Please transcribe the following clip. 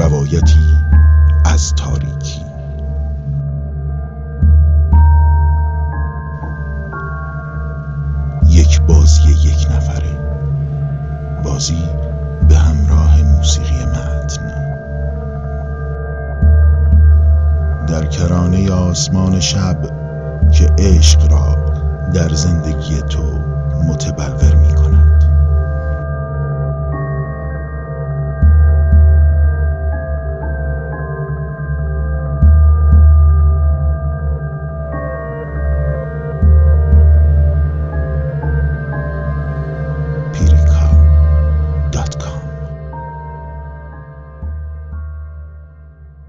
روایتی از تاریکی. یک بازی یک نفره. بازی به همراه موسیقی متن. در کرانه آسمان شب که عشق را در زندگی تو